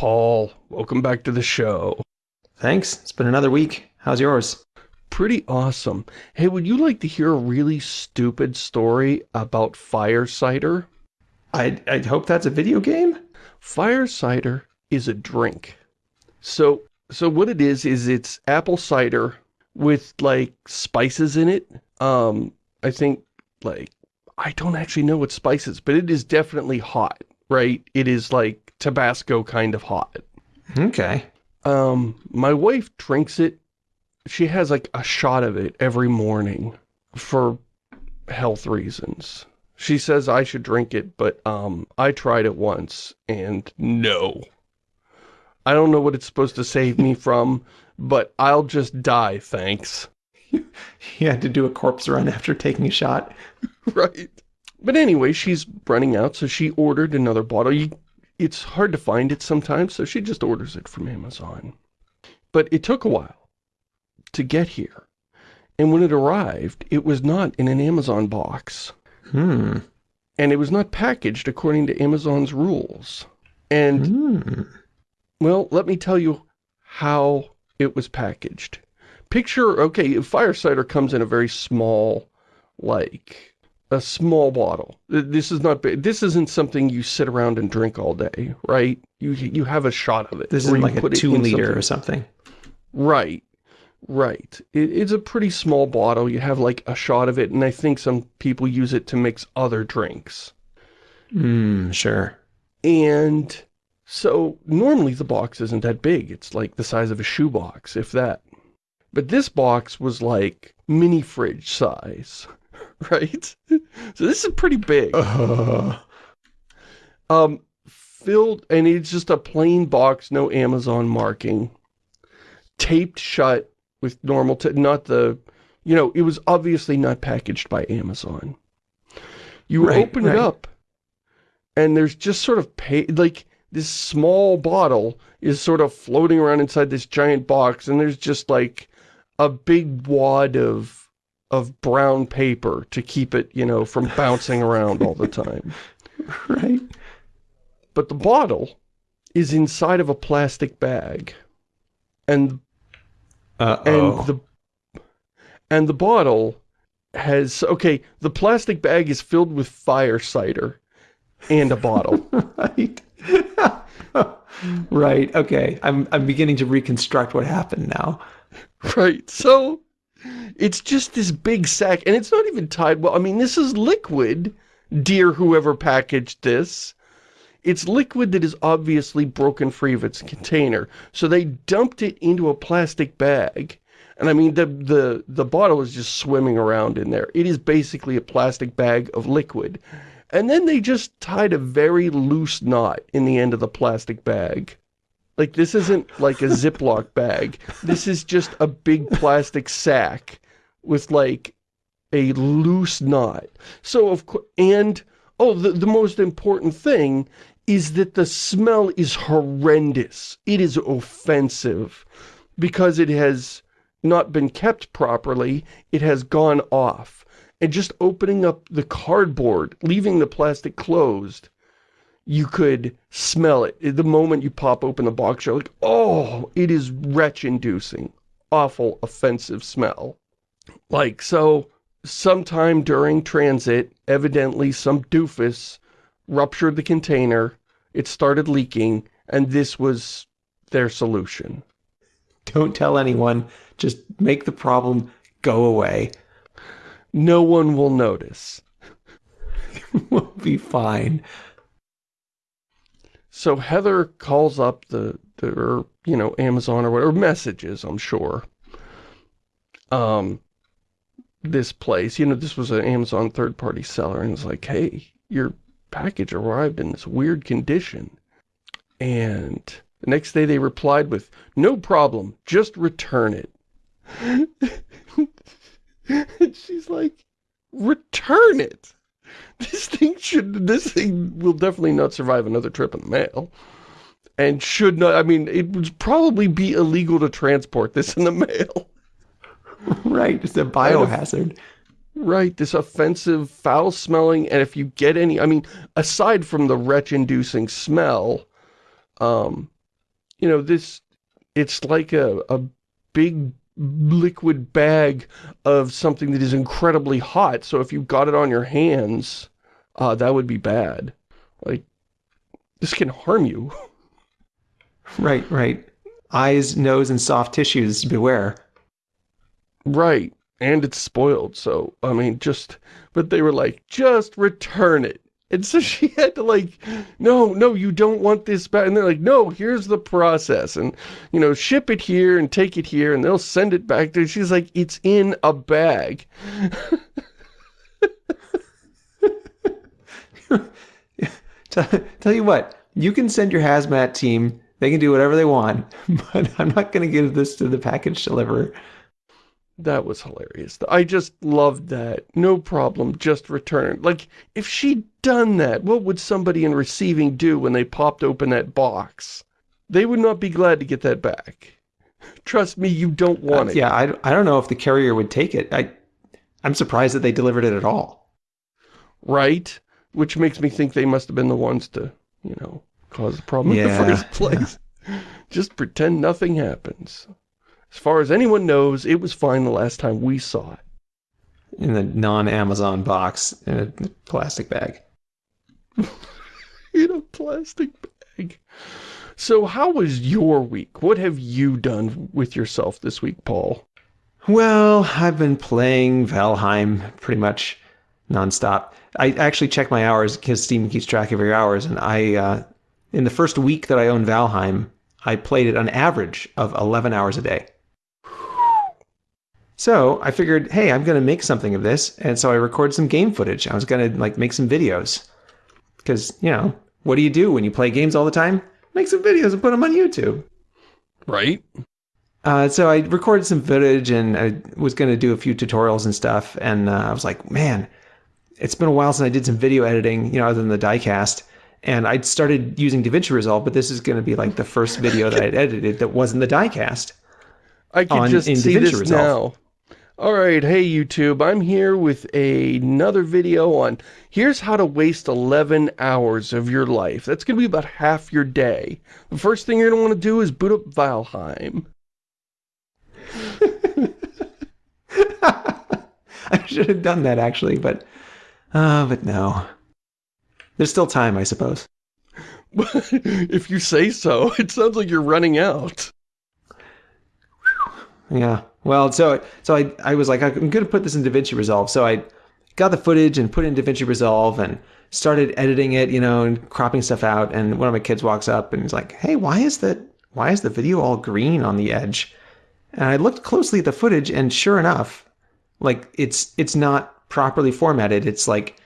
Paul. Welcome back to the show. Thanks. It's been another week. How's yours? Pretty awesome. Hey, would you like to hear a really stupid story about fire cider? I, I hope that's a video game? Fire cider is a drink. So, so what it is, is it's apple cider with, like, spices in it. Um, I think, like, I don't actually know what spices, but it is definitely hot, right? It is, like, Tabasco kind of hot. Okay. Um, my wife drinks it. She has like a shot of it every morning for health reasons. She says I should drink it, but um, I tried it once and no. I don't know what it's supposed to save me from, but I'll just die, thanks. You had to do a corpse run after taking a shot. right. But anyway, she's running out, so she ordered another bottle. You it's hard to find it sometimes, so she just orders it from Amazon. But it took a while to get here. And when it arrived, it was not in an Amazon box. Hmm. And it was not packaged according to Amazon's rules. And, hmm. well, let me tell you how it was packaged. Picture, okay, fire cider comes in a very small, like, a small bottle. This is not big. This isn't something you sit around and drink all day, right? You you have a shot of it. This is like a two liter something. or something. Right, right. It, it's a pretty small bottle. You have like a shot of it, and I think some people use it to mix other drinks. Hmm, sure. And so normally the box isn't that big. It's like the size of a shoebox, if that. But this box was like mini fridge size. right? So this is pretty big. Uh. Um, filled, and it's just a plain box, no Amazon marking. Taped shut with normal, not the, you know, it was obviously not packaged by Amazon. You right, open right. it up, and there's just sort of, pay, like, this small bottle is sort of floating around inside this giant box, and there's just, like, a big wad of of brown paper to keep it, you know, from bouncing around all the time. Right. But the bottle is inside of a plastic bag. And uh -oh. and the and the bottle has okay, the plastic bag is filled with fire cider and a bottle. right. right. Okay. I'm I'm beginning to reconstruct what happened now. Right. So it's just this big sack, and it's not even tied well. I mean, this is liquid, dear whoever packaged this. It's liquid that is obviously broken free of its container. So they dumped it into a plastic bag. And I mean, the, the, the bottle is just swimming around in there. It is basically a plastic bag of liquid. And then they just tied a very loose knot in the end of the plastic bag. Like, this isn't like a Ziploc bag. This is just a big plastic sack with, like, a loose knot. So, of course, and, oh, the, the most important thing is that the smell is horrendous. It is offensive because it has not been kept properly. It has gone off. And just opening up the cardboard, leaving the plastic closed, you could smell it. The moment you pop open the box, you're like, oh, it is retch-inducing. Awful, offensive smell. Like, so, sometime during transit, evidently some doofus ruptured the container, it started leaking, and this was their solution. Don't tell anyone. Just make the problem go away. No one will notice. we'll be fine. So Heather calls up the, the or, you know, Amazon or whatever, messages, I'm sure. Um, this place, you know, this was an Amazon third-party seller, and it's like, hey, your package arrived in this weird condition. And the next day they replied with, no problem, just return it. and she's like, return it? this thing should, this thing will definitely not survive another trip in the mail. And should not, I mean, it would probably be illegal to transport this in the mail. right, it's a biohazard. Right, this offensive, foul-smelling, and if you get any, I mean, aside from the retch-inducing smell, um, you know, this, it's like a, a big liquid bag of something that is incredibly hot. So if you got it on your hands, uh, that would be bad. Like, this can harm you. Right, right. Eyes, nose, and soft tissues, beware. Right. And it's spoiled, so, I mean, just, but they were like, just return it. And so she had to like, no, no, you don't want this back. And they're like, no, here's the process. And, you know, ship it here and take it here and they'll send it back there. She's like, it's in a bag. Tell you what, you can send your hazmat team. They can do whatever they want, but I'm not going to give this to the package deliverer. That was hilarious. I just loved that. No problem, just return. Like, if she'd done that, what would somebody in receiving do when they popped open that box? They would not be glad to get that back. Trust me, you don't want Uh, it. yeah, I, I don't know if the carrier would take it. I, I'm surprised that they delivered it at all. Right? Which makes me think they must have been the ones to, you know, cause the problem in the first place. Just pretend nothing happens. As far as anyone knows, it was fine the last time we saw it. In the non-Amazon box in a plastic bag. in a plastic bag. So how was your week? What have you done with yourself this week, Paul? Well, I've been playing Valheim pretty much nonstop. I actually check my hours because Steam keeps track of your hours, and I, uh, in the first week that I owned Valheim, I played it on average of 11 hours a day. So I figured, hey, I'm going to make something of this, and so I recorded some game footage. I was going to like make some videos because you know what do you do when you play games all the time? Make some videos and put them on YouTube. Right? Uh, so I recorded some footage and I was going to do a few tutorials and stuff. And uh, I was like, man, it's been a while since I did some video editing, you know, other than the diecast. And I'd started using DaVinci Resolve, but this is going to be like the first video that I'd edited that wasn't the diecast. I can On- just in see DaVinci this Resolve. now. All right, hey YouTube, I'm here with another video on here's how to waste 11 hours of your life. That's going to be about half your day. The first thing you're going to want to do is boot up Valheim. I should have done that actually, but uh, but no. There's still time, I suppose. if you say so, it sounds like you're running out. Yeah. Well, so so I I was like I'm going to put this in DaVinci Resolve. So I got the footage and put it in DaVinci Resolve and started editing it, you know, and cropping stuff out. And one of my kids walks up and he's like, "Hey, why is that? Why is the video all green on the edge?" And I looked closely at the footage, and sure enough, like it's it's not properly formatted. It's like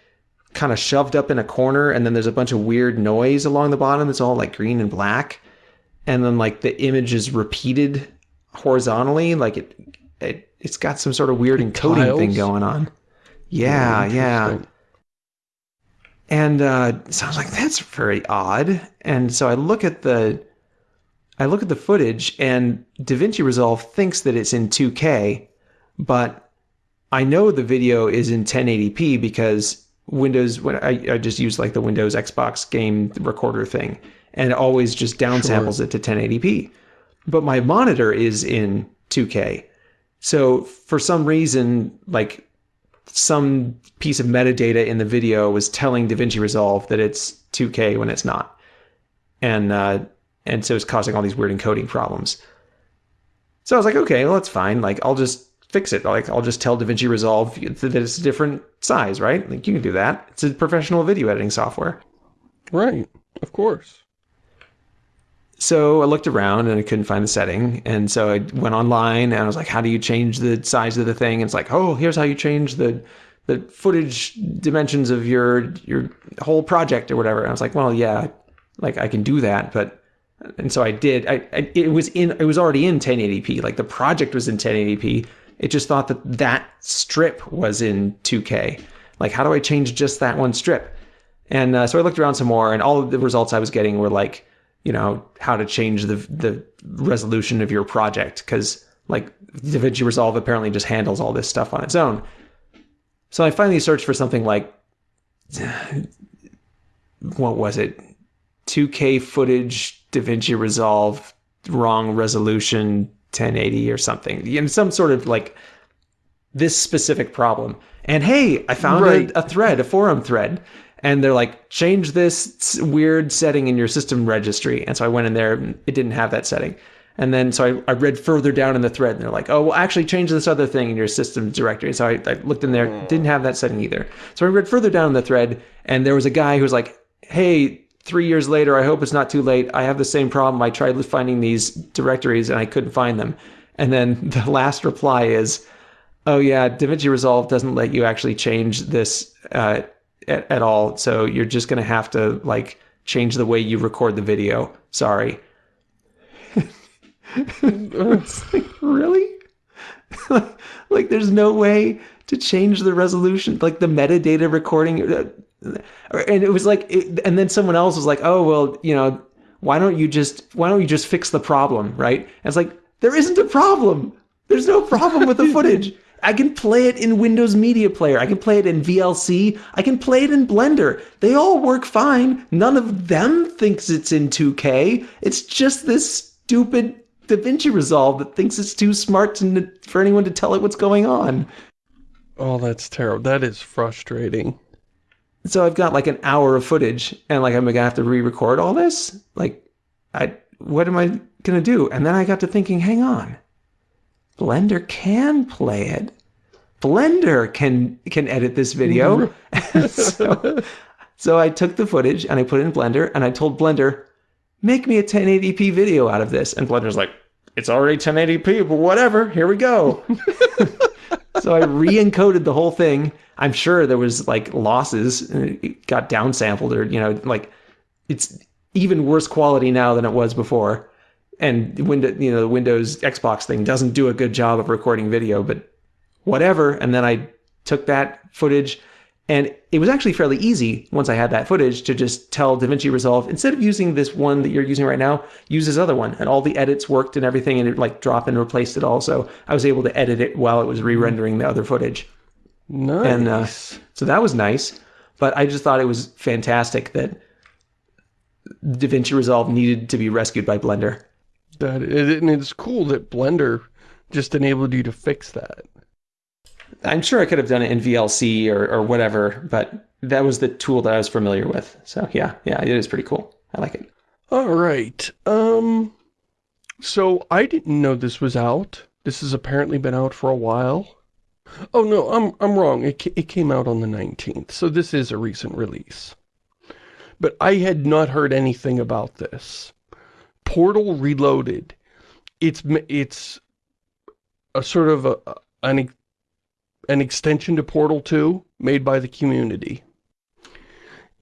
kind of shoved up in a corner, and then there's a bunch of weird noise along the bottom. It's all like green and black, and then like the image is repeated horizontally, like it, it it's got some sort of weird encoding tiles? thing going on. Yeah, yeah. And uh, so I was like, that's very odd. And so I look at the I look at the footage and DaVinci Resolve thinks that it's in 2K, but I know the video is in 1080p because Windows when I, I just use like the Windows Xbox game recorder thing and it always just downsamples it to 1080p. But my monitor is in 2K. So for some reason, like some piece of metadata in the video was telling DaVinci Resolve that it's 2K when it's not, and uh, and so it's causing all these weird encoding problems. So I was like, okay, well that's fine. Like I'll just fix it. Like I'll just tell DaVinci Resolve that it's a different size, right? Like you can do that. It's a professional video editing software. Right, of course. So I looked around and I couldn't find the setting. And so I went online and I was like, how do you change the size of the thing? And it's like, oh, here's how you change the the footage dimensions of your your whole project or whatever. And I was like, well, yeah, like I can do that, but and so I did. I, I it was in it was already in 1080p. Like the project was in 1080p. It just thought that that strip was in 2K. Like how do I change just that one strip? And uh, so I looked around some more, and all of the results I was getting were like, you know, how to change the the resolution of your project because like DaVinci Resolve apparently just handles all this stuff on its own. So I finally searched for something like what was it? 2K footage DaVinci Resolve wrong resolution 1080 or something. You know, some sort of like this specific problem. And hey, I found Right. a, a thread, a forum thread. And they're like, change this weird setting in your system registry. And so I went in there, and it didn't have that setting. And then so I, I read further down in the thread, and they're like, oh, well, actually change this other thing in your system directory. So I, I looked in there, didn't have that setting either. So I read further down in the thread, and there was a guy who was like, hey, three years later, I hope it's not too late. I have the same problem. I tried finding these directories and I couldn't find them. And then the last reply is, oh yeah, DaVinci Resolve doesn't let you actually change this uh, at, at all. So you're just going to have to like change the way you record the video. Sorry. Like, really? like there's no way to change the resolution, like the metadata recording. uh, And it was like, it, and then someone else was like, oh, well, you know, why don't you just, why don't you just fix the problem, right? And it's like, there isn't a problem. There's no problem with the footage. I can play it in Windows Media Player. I can play it in VLC. I can play it in Blender. They all work fine. None of them thinks it's in 2K. It's just this stupid DaVinci Resolve that thinks it's too smart to, for anyone to tell it what's going on. Oh, that's terrible. That is frustrating. So I've got like an hour of footage, and like I'm gonna have to re-record all this. Like, I what am I gonna do? And then I got to thinking, hang on, Blender can play it. Blender can can edit this video. Mm-hmm. so, so I took the footage and I put it in Blender, and I told Blender, make me a 1080p video out of this. And Blender's like, it's already 1080p, but whatever. Here we go. so I re-encoded the whole thing. I'm sure there was like losses. and It got downsampled, or you know, like it's even worse quality now than it was before. And Windows, you know, the Windows Xbox thing doesn't do a good job of recording video, but whatever. And then I took that footage, and it was actually fairly easy once I had that footage to just tell DaVinci Resolve instead of using this one that you're using right now, use this other one. And all the edits worked and everything, and it like dropped and replaced it all. So I was able to edit it while it was re-rendering the other footage. Nice. And uh, so that was nice. But I just thought it was fantastic that DaVinci Resolve needed to be rescued by Blender. That it, and it's cool that Blender just enabled you to fix that. I'm sure I could have done it in VLC or, or whatever, but that was the tool that I was familiar with. So yeah, yeah, it is pretty cool. I like it. All right. Um. So I didn't know this was out. This has apparently been out for a while. Oh no, I'm I'm wrong. It it came out on the 19th. So this is a recent release. But I had not heard anything about this. Portal Reloaded. It's it's a sort of a, an an extension to Portal 2 made by the community.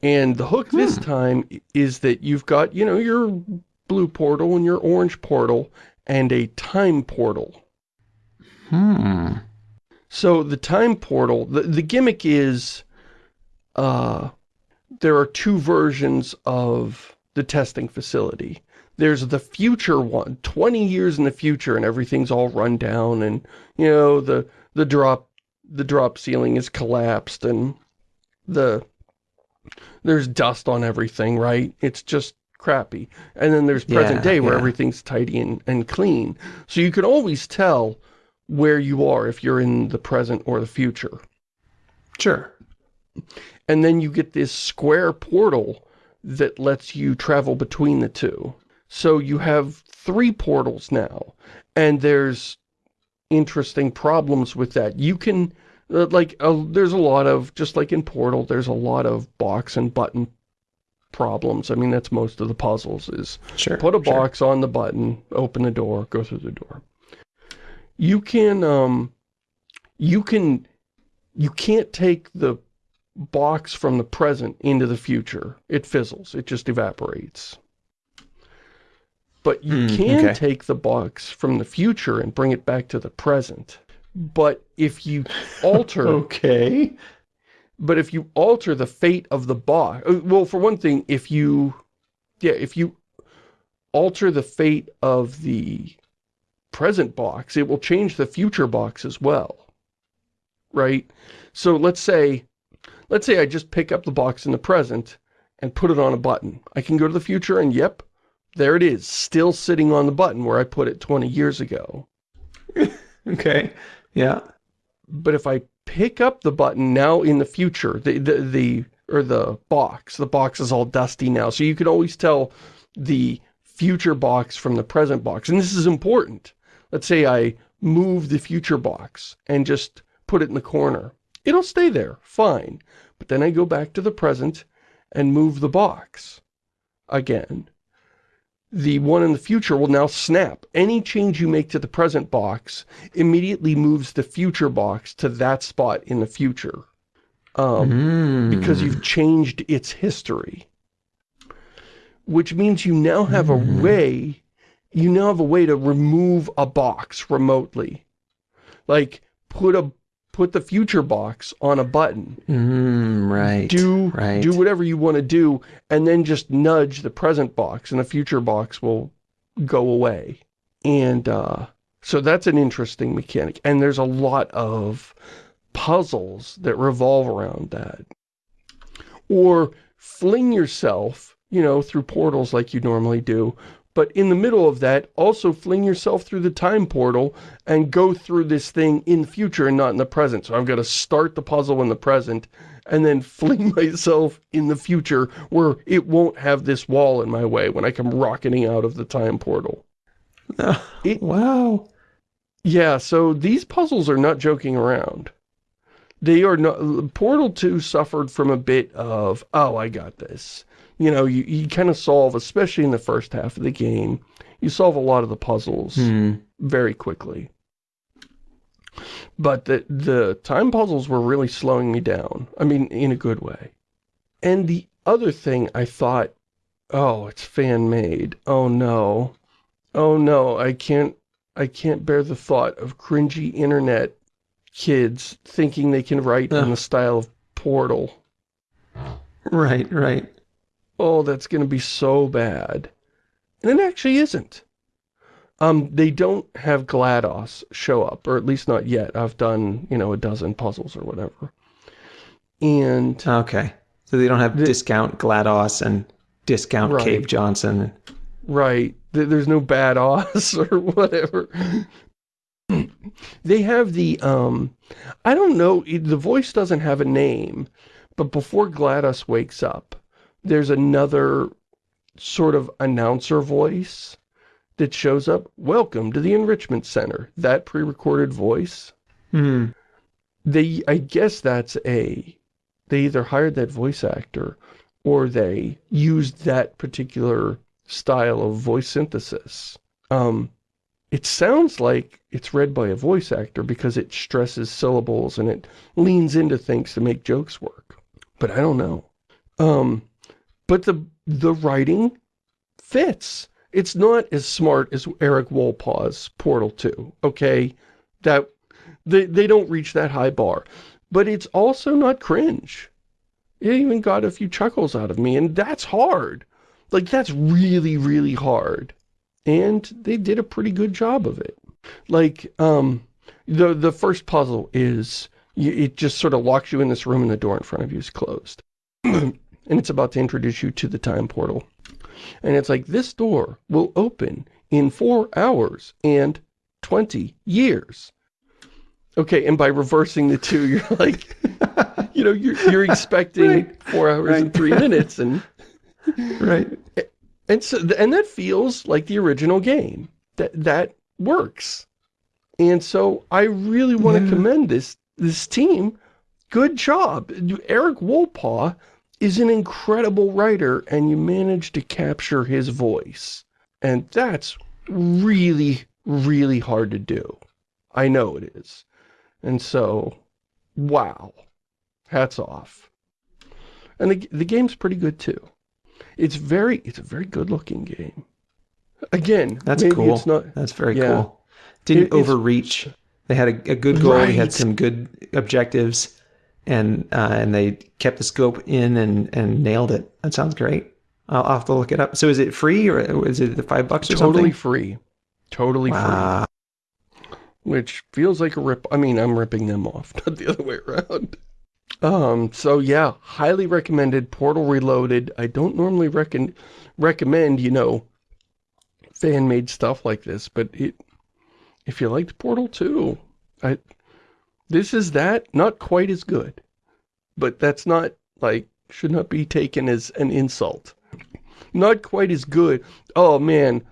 And the hook this time is that you've got, you know, your blue portal and your orange portal and a time portal. Hmm. So the time portal, the, the gimmick is uh, there are two versions of the testing facility. There's the future one, 20 years in the future and everything's all run down and, you know, the, the drop, the drop ceiling is collapsed and the, there's dust on everything, right? It's just crappy. And then there's present Yeah, day where yeah. everything's tidy and, and clean. So you can always tell where you are if you're in the present or the future. Sure. And then you get this square portal that lets you travel between the two. So you have three portals now, and there's interesting problems with that. You can, uh, like, uh, there's a lot of, just like in Portal, there's a lot of box and button problems. I mean, that's most of the puzzles is Sure. Put a sure. box on the button, open the door, go through the door. You can, um, you can, you can't take the box from the present into the future. It fizzles. It just evaporates. But you Hmm, can okay. take the box from the future and bring it back to the present. But if you alter Okay. but if you alter the fate of the box, uh, well, for one thing, if you, yeah, if you alter the fate of the present box, it will change the future box as well, right? So let's say, let's say I just pick up the box in the present and put it on a button. I can go to the future and, yep, there it is, still sitting on the button where I put it 20 years ago. Okay. Yeah. But if I pick up the button now in the future, the, the, the, or the box, the box is all dusty now, so you can always tell the future box from the present box. And this is important. Let's say I move the future box and just put it in the corner. It'll stay there, fine. But then I go back to the present and move the box again. The one in the future will now snap. Any change you make to the present box immediately moves the future box to that spot in the future. Um, Mm. because you've changed its history. Which means you now have a way, you now have a way to remove a box remotely. Like, put a put the future box on a button. Mm, right. Do right. do whatever you want to do, and then just nudge the present box, and the future box will go away. And uh, so that's an interesting mechanic. And there's a lot of puzzles that revolve around that. Or fling yourself, you know, through portals like you normally do, but in the middle of that, also fling yourself through the time portal and go through this thing in the future and not in the present. So I've got to start the puzzle in the present and then fling myself in the future where it won't have this wall in my way when I come rocketing out of the time portal. It- wow. Yeah, so these puzzles are not joking around. They are not, Portal 2 suffered from a bit of, oh, I got this. You know, you, you kind of solve, especially in the first half of the game, you solve a lot of the puzzles Hmm. very quickly. But the, the time puzzles were really slowing me down. I mean, in a good way. And the other thing I thought, oh, it's fan-made. Oh, no. Oh, no, I can't, I can't bear the thought of cringy internet kids thinking they can write in the style of Portal. Right, right. oh, that's going to be so bad. And it actually isn't. Um, they don't have GLaDOS show up, or at least not yet. I've done, you know, a dozen puzzles or whatever. And, Okay. So they don't have The- discount GLaDOS and discount Right. Cave Johnson. right, there's no bad os or whatever. they have the, um, I don't know, the voice doesn't have a name, but before GLaDOS wakes up, there's another sort of announcer voice that shows up. Welcome to the Enrichment Center. That pre-recorded voice. Hmm. They, I guess that's a, they either hired that voice actor or they used that particular style of voice synthesis. Um, it sounds like it's read by a voice actor because it stresses syllables and it leans into things to make jokes work. But I don't know. Um, but the the writing fits. It's not as smart as Erik Wolpaw's Portal 2, okay? That they they don't reach that high bar. But it's also not cringe. It even got a few chuckles out of me, and that's hard. Like, that's really, really hard. And they did a pretty good job of it. Like, um, the, the first puzzle is, you, it just sort of locks you in this room and the door in front of you is closed. and it's about to introduce you to the time portal. And it's like, this door will open in four hours and 20 years. Okay, and by reversing the two, you're like, you know, you're, you're expecting Right. four hours and three minutes, and Right. And so and that feels like the original game. That that works, and so I really want to Yeah. commend this this team. Good job, Erik Wolpaw is an incredible writer, and you managed to capture his voice, and that's really really hard to do. I know it is, and so wow, hats off. And the the game's pretty good too. It's very it's a very good looking game. Again, That's cool. it's not That's very Yeah. cool. Didn't It- overreach. They had a, a good goal. They had some good objectives, and uh, and they kept the scope in and and nailed it. That sounds great. I'll, I'll have to look it up. So is it free or is it the five bucks or totally something? free. Totally Wow. free. Which feels like a rip I mean, I'm ripping them off, not the other way around. Um, so yeah, highly recommended Portal Reloaded. I don't normally reckon recommend, you know, fan-made stuff like this, but it, if you liked Portal 2, I, this is that, not quite as good. But that's not, like, should not be taken as an insult. Not quite as good. Oh, man.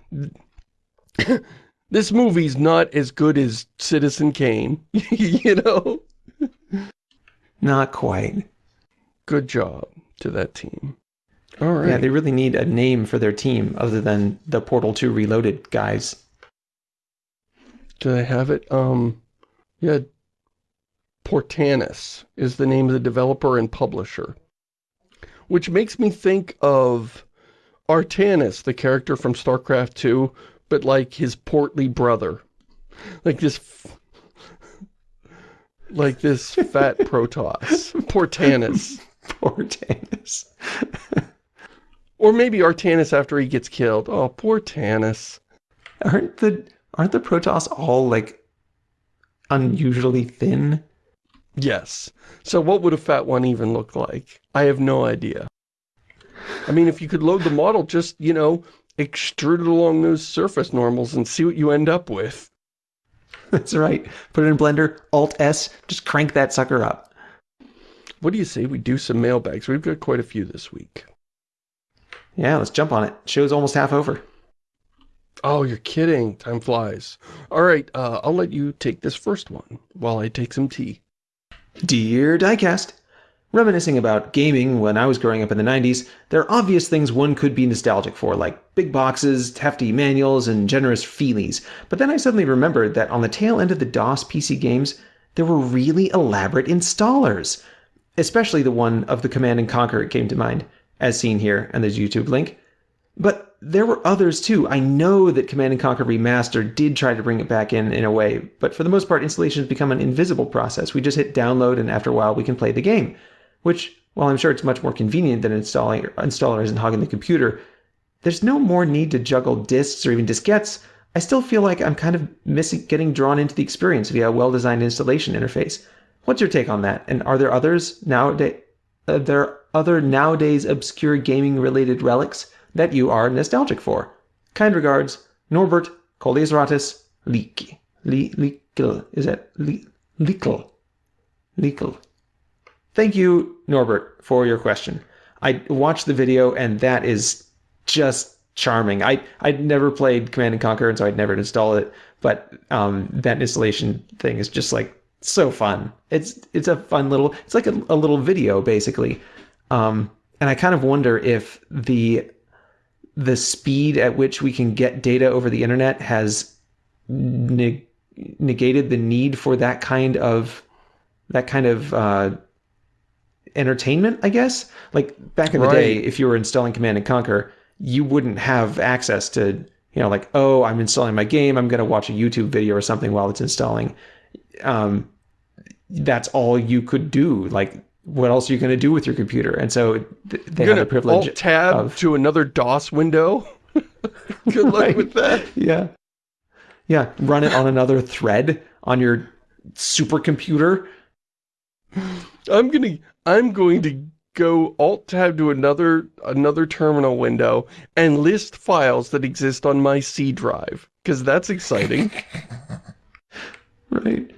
this movie's not as good as Citizen Kane, you know? Not quite. Good job to that team. All right. Yeah, they really need a name for their team other than the Portal 2 Reloaded guys. Do they have it? Um, yeah, Portanus is the name of the developer and publisher. Which makes me think of Artanis, the character from StarCraft 2, but like his portly brother. Like this... like this fat Protoss. Portanus. Portanus. or maybe Artanis after he gets killed. Oh, poor Tanis. Aren't the aren't the Protoss all like unusually thin? Yes. So what would a fat one even look like? I have no idea. I mean, if you could load the model, just, you know, extrude it along those surface normals and see what you end up with. That's right. Put it in Blender, Alt-S, just crank that sucker up. What do you say we do some mailbags? We've got quite a few this week. Yeah, let's jump on it. Show's almost half over. Oh, you're kidding. Time flies. All right, uh, I'll let you take this first one while I take some tea. Dear Diecast, Reminiscing about gaming when I was growing up in the 90s, there are obvious things one could be nostalgic for, like big boxes, hefty manuals, and generous feelies. But then I suddenly remembered that on the tail end of the DOS PC games, there were really elaborate installers. Especially the one of the Command & Conquer came to mind, as seen here, and there's YouTube link. But there were others too. I know that Command & Conquer Remastered did try to bring it back in in a way, but for the most part, installation has become an invisible process. We just hit download, and after a while, we can play the game which, while I'm sure it's much more convenient than installing installers and hogging the computer, there's no more need to juggle disks or even diskettes. I still feel like I'm kind of missing getting drawn into the experience via a well-designed installation interface. What's your take on that? And are there others nowadays? Uh, there other nowadays obscure gaming-related relics that you are nostalgic for? Kind regards, Norbert Coldesratus Leak. Leakel. Is that Leakel? Leakel. Thank you, Norbert, for your question. I watched the video and that is just charming. I, I'd never played Command and Conquer and so I'd never installed it, but um, that installation thing is just like so fun. It's it's a fun little, it's like a, a little video basically. Um, and I kind of wonder if the the speed at which we can get data over the internet has neg negated the need for that kind of that kind of uh, entertainment, I guess. Like back in the right. day, if you were installing Command and Conquer, you wouldn't have access to, you know, like, oh, I'm installing my game, I'm going to watch a YouTube video or something while it's installing. Um, that's all you could do. Like, what else are you going to do with your computer? And so they have the privilege alt tab of, to another DOS window. Good luck right. with that. Yeah. Yeah. Run it on another thread on your supercomputer. I'm gonna I'm going to go alt tab to another another terminal window and list files that exist on my C drive because that's exciting. right.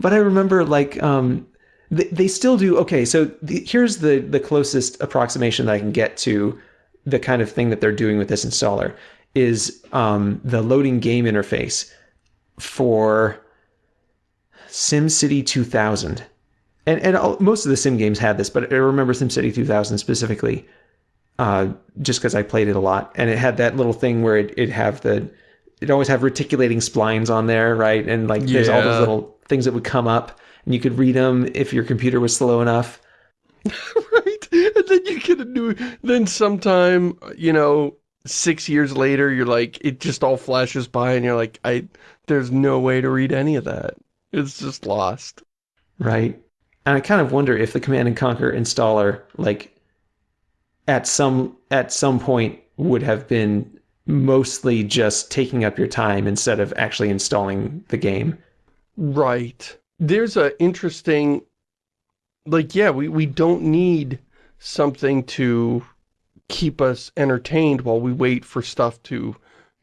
But I remember like um they, they still do okay, so the, here's the the closest approximation that I can get to the kind of thing that they're doing with this installer is um the loading game interface for SimCity 2000 and and all, most of the sim games had this, but I remember SimCity 2000 specifically, uh, just because I played it a lot, and it had that little thing where it it have the it always have reticulating splines on there, right? And like yeah. there's all those little things that would come up, and you could read them if your computer was slow enough. right, and then you get a new. Then sometime, you know, six years later, you're like, it just all flashes by, and you're like, I, there's no way to read any of that. It's just lost. Right. And I kind of wonder if the Command and Conquer installer, like, at some at some point would have been mostly just taking up your time instead of actually installing the game. Right. There's a interesting, like, yeah, we, we don't need something to keep us entertained while we wait for stuff to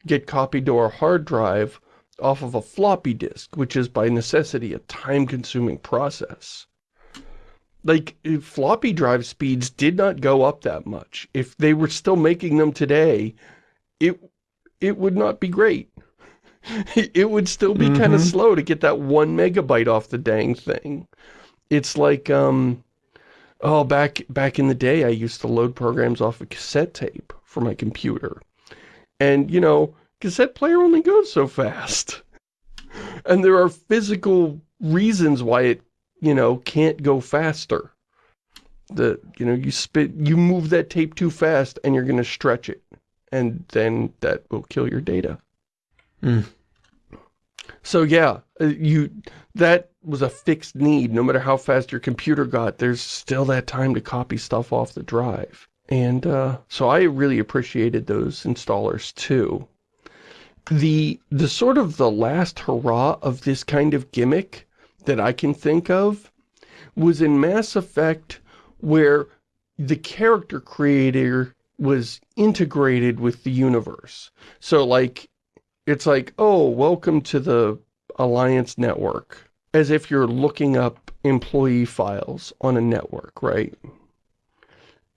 get copied to our hard drive off of a floppy disk, which is by necessity a time-consuming process. Like, floppy drive speeds did not go up that much. If they were still making them today, it, it would not be great. it would still be mm -hmm. kind of slow to get that one megabyte off the dang thing. It's like, um, oh, back, back in the day, I used to load programs off a cassette tape for my computer. And, you know, cassette player only goes so fast. And there are physical reasons why it, you know, can't go faster. The, you know, you spit, you move that tape too fast and you're going to stretch it. And then that will kill your data. Mm. So yeah, uh, you, that was a fixed need. No matter how fast your computer got, there's still that time to copy stuff off the drive. And uh, so I really appreciated those installers too. The, the sort of the last hurrah of this kind of gimmick that I can think of was in Mass Effect where the character creator was integrated with the universe. So like, it's like, oh, welcome to the Alliance network. As if you're looking up employee files on a network, right?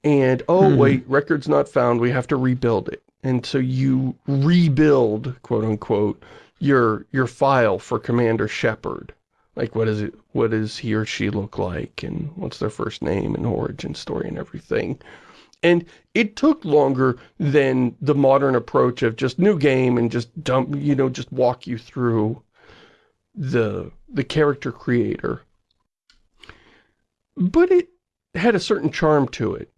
and oh hmm. wait record's not found we have to rebuild it and so you rebuild quote unquote your your file for commander shepard like what is it what does he or she look like and what's their first name and origin story and everything and it took longer than the modern approach of just new game and just dump you know just walk you through the the character creator but it had a certain charm to it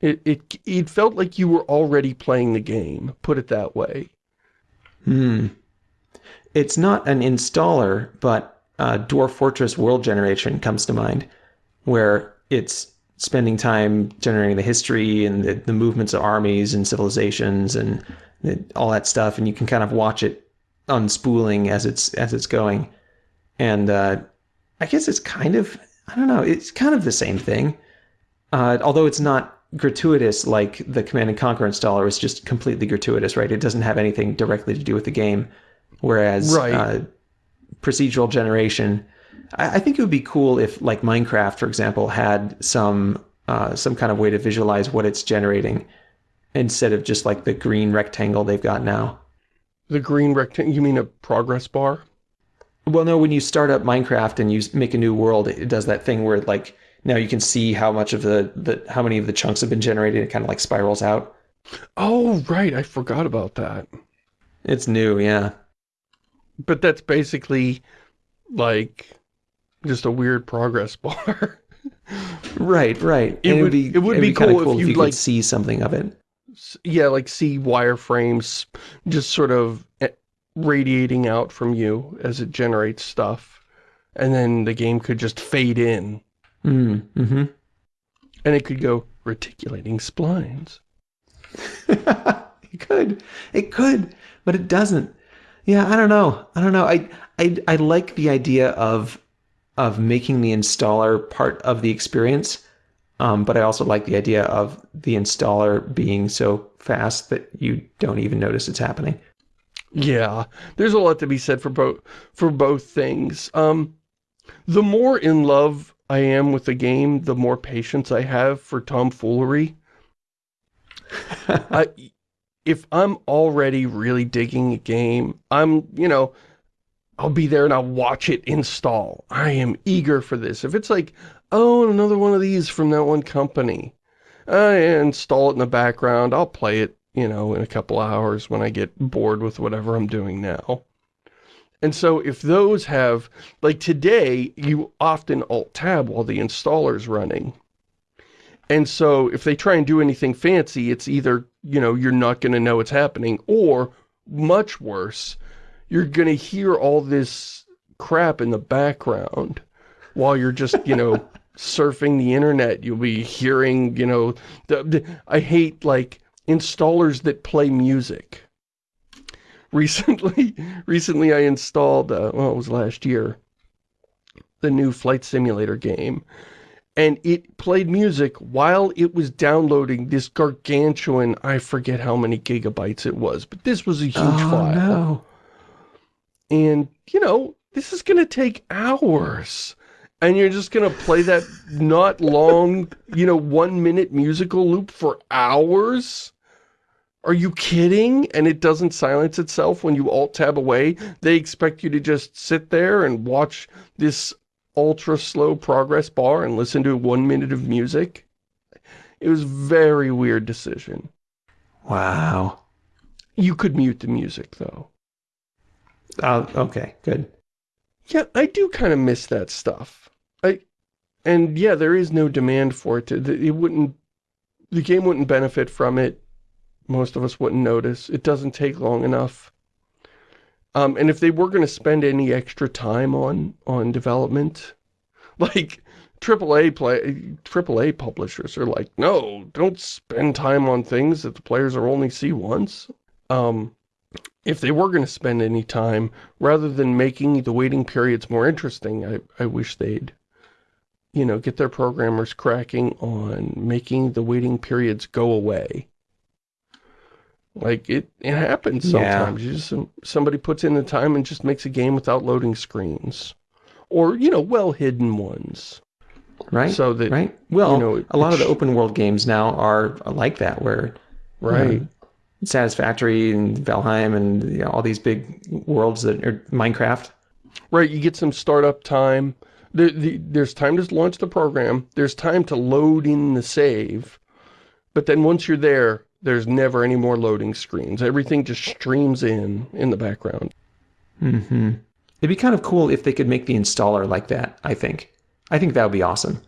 it, it, it felt like you were already playing the game, put it that way. Hmm. It's not an installer, but uh, Dwarf Fortress World Generation comes to mind, where it's spending time generating the history and the, the movements of armies and civilizations and the, all that stuff, and you can kind of watch it unspooling as it's as it's going. And uh, I guess it's kind of I don't know, it's kind of the same thing, uh, although it's not gratuitous like the Command and Conquer installer is just completely gratuitous, right? It doesn't have anything directly to do with the game. Whereas right. Procedural generation, I, I, think it would be cool if, like Minecraft, for example, had some uh, some kind of way to visualize what it's generating instead of just like the green rectangle they've got now. The green rectangle? You mean a progress bar? Well, no. When you start up Minecraft and you make a new world, it does that thing where like now you can see how much of the, the how many of the chunks have been generated. It kind of like spirals out. Oh, right. I forgot about that. It's new, yeah. But that's basically like just a weird progress bar. right, right. It would, be, it would be, be cool, cool, if, if you like see something of it. Yeah, like see wireframes just sort of eh, radiating out from you as it generates stuff. And then the game could just fade in Mm, mm-hmm. And it could go reticulating splines. it could. It could, but it doesn't. Yeah, I don't know. I don't know. I I I like the idea of of making the installer part of the experience. Um, but I also like the idea of the installer being so fast that you don't even notice it's happening. Yeah, there's a lot to be said for both for both things. Um, the more in love I am with the game, the more patience I have for tomfoolery. I, if I'm already really digging a game, I'm, you know, I'll be there and I'll watch it install. I am eager for this. If it's like, oh, another one of these from that one company, I install it in the background. I'll play it, you know, in a couple hours when I get bored with whatever I'm doing now. And so if those have, like today, you often alt-tab while the installer's running. And so if they try and do anything fancy, it's either, you know, you're not going to know what's happening, or, much worse, you're going to hear all this crap in the background while you're just, you know, surfing the internet. You'll be hearing, you know, the, the, I hate, like, installers that play music recently, recently I installed, uh, well, it was last year, the new Flight Simulator game. And it played music while it was downloading this gargantuan, I forget how many gigabytes it was, but this was a huge oh, file. No. And, you know, this is going to take hours. And you're just going to play that not long, you know, one minute musical loop for hours? Are you kidding? And it doesn't silence itself when you alt-tab away? They expect you to just sit there and watch this ultra-slow progress bar and listen to one minute of music? It was very weird decision. Wow. You could mute the music, though. Oh, okay, good. Yeah, I do kind of miss that stuff. I, and yeah, there is no demand for it. To, it wouldn't, the game wouldn't benefit from it. Most of us wouldn't notice. It doesn't take long enough. Um, and if they were going to spend any extra time on on development, like AAA play, AAA publishers are like, no, don't spend time on things that the players will only see once. Um, if they were going to spend any time, rather than making the waiting periods more interesting, I, I wish they'd, you know, get their programmers cracking on making the waiting periods go away. Like, it, it happens sometimes. You just, somebody puts in the time and just makes a game without loading screens. Or, you know, well-hidden ones. Right, So that, right. Well, you know, a lot of the open world games now are like that, where right. um, Satisfactory and Valheim and you know, all these big worlds that are Minecraft. Right, you get some startup time. There, the, there's time to launch the program. There's time to load in the save. But then once you're there, there's never any more loading screens. Everything just streams in, in the background. hmm It'd be kind of cool if they could make the installer like that, I think. I think that would be awesome.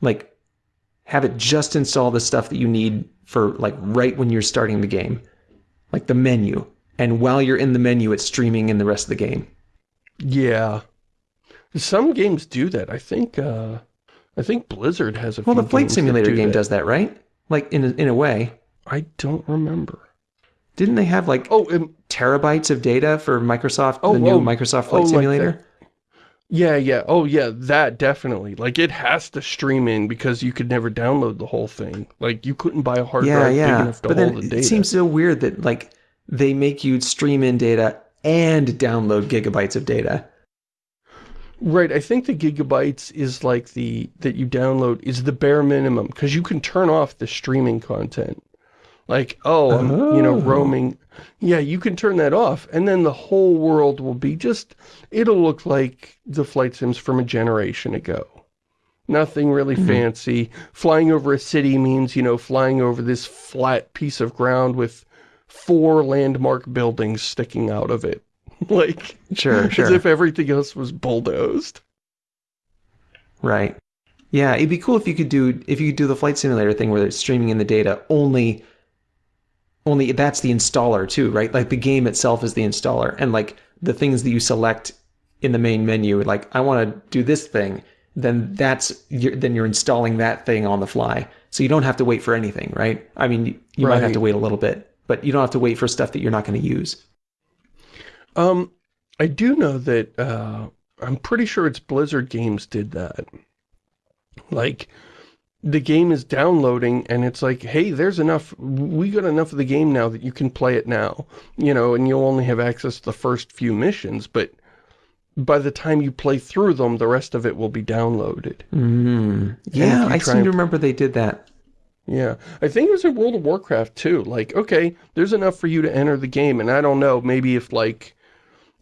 Like, have it just install the stuff that you need for, like, right when you're starting the game. Like the menu. And while you're in the menu, it's streaming in the rest of the game. Yeah. Some games do that. I think, uh, I think Blizzard has a Well, the Flight Simulator game that. does that, right? Like, in a, in a way. I don't remember. Didn't they have, like, Oh, um, terabytes of data for Microsoft, Oh, the new oh, Microsoft Flight oh, like Simulator? yeah, yeah. Oh, yeah, that definitely. Like, it has to stream in because you could never download the whole thing. Like, you couldn't buy a hard yeah, drive big enough to But hold then the it seems so weird that like they make you stream in data and download gigabytes of data. Right, I think the gigabytes is like the, that you download is the bare minimum, because you can turn off the streaming content. Like, oh, I'm, you know, Oh. roaming. Yeah, you can turn that off, and then the whole world will be just, it'll look like the flight sims from a generation ago. Nothing really Mhm. fancy. Flying over a city means, you know, flying over this flat piece of ground with four landmark buildings sticking out of it. like, Sure, sure. as if everything else was bulldozed. Right. Yeah, it'd be cool if you could do if you could do the flight simulator thing where it's streaming in the data only only that's the installer too, right? Like the game itself is the installer and like the things that you select in the main menu like I want to do this thing, then that's you're, then you're installing that thing on the fly. So you don't have to wait for anything, right? I mean, you, you might have to wait a little bit, but you don't have to wait for stuff that you're not going to use. Um, I do know that, uh, I'm pretty sure it's Blizzard Games did that. Like, the game is downloading and it's like, hey, there's enough, we got enough of the game now that you can play it now. You know, and you'll only have access to the first few missions, but by the time you play through them, the rest of it will be downloaded. Mm. Yeah, I seem and- to remember they did that. Yeah, I think it was in World of Warcraft too. Like, okay, there's enough for you to enter the game, and I don't know, maybe if like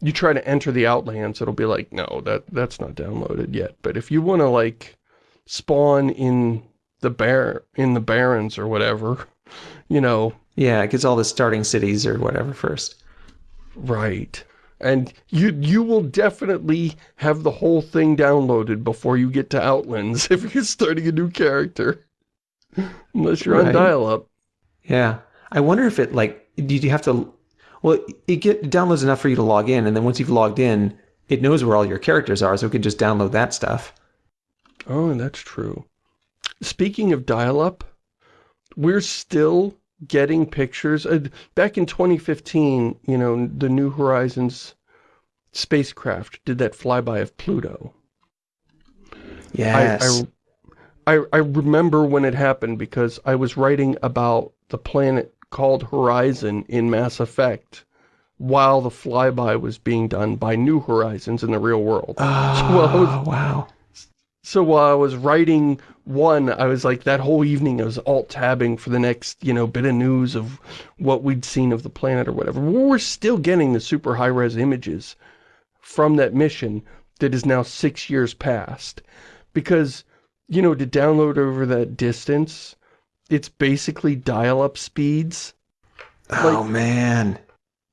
you try to enter the Outlands, it'll be like, no, that that's not downloaded yet. But if you want to like spawn in the bear in the Barrens or whatever, you know, Yeah, it gets all the starting cities or whatever first. right. And you you will definitely have the whole thing downloaded before you get to Outlands if you're starting a new character. Unless you're on dial-up. Yeah. I wonder if it like did you have to well it get it downloads enough for you to log in and then once you've logged in it knows where all your characters are so it can just download that stuff. Oh, that's true. Speaking of dial-up, we're still getting pictures. Uh, back in 2015, you know, the New Horizons spacecraft did that flyby of Pluto. Yes. I, I, I, remember when it happened because I was writing about the planet called Horizon in Mass Effect while the flyby was being done by New Horizons in the real world. Oh, so while I was, wow. So while I was writing one, I was like, that whole evening I was alt-tabbing for the next, you know, bit of news of what we'd seen of the planet or whatever. We're still getting the super high-res images from that mission that is now six years past. Because, you know, to download over that distance, it's basically dial-up speeds. Oh, man.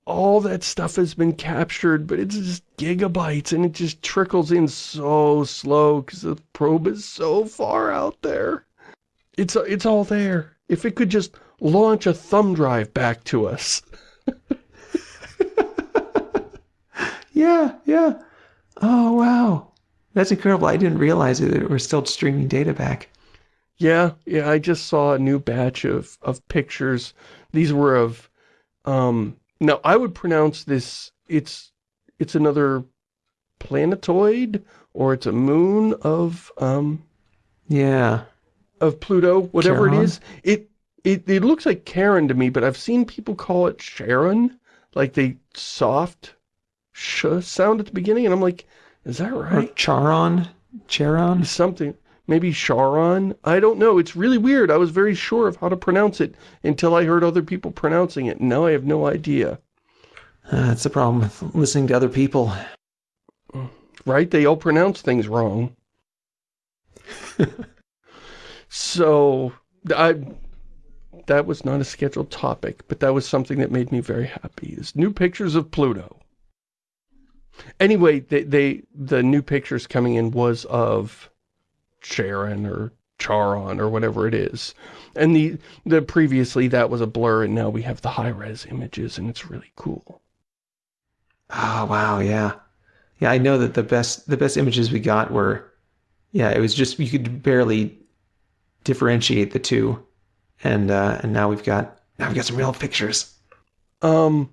All that stuff has been captured, but it's just gigabytes, and it just trickles in so slow because the probe is so far out there. It's, it's all there. If it could just launch a thumb drive back to us. yeah, yeah. Oh, wow. That's incredible. I didn't realize that we're still streaming data back. Yeah, yeah, I just saw a new batch of, of pictures. These were of, um, now I would pronounce this, it's, it's another planetoid, or it's a moon of, um, Yeah. of Pluto, whatever Charon? it is. It, it, it looks like Karen to me, but I've seen people call it Sharon, like they soft sh sound at the beginning, and I'm like, is that Or right? Charon? Charon? something maybe Sharon? I don't know. It's really weird. I was very sure of how to pronounce it until I heard other people pronouncing it. Now I have no idea. Uh, that's the problem with listening to other people. right? They all pronounce things wrong. So I that was not a scheduled topic but that was something that made me very happy. Is new pictures of Pluto. Anyway they, they the new pictures coming in was of Sharon or Charon or whatever it is. And the the previously that was a blur and now we have the high res images and it's really cool. Oh, wow, yeah. Yeah, I know that the best the best images we got were yeah, it was just you could barely differentiate the two. And uh and now we've got now we've got some real pictures. Um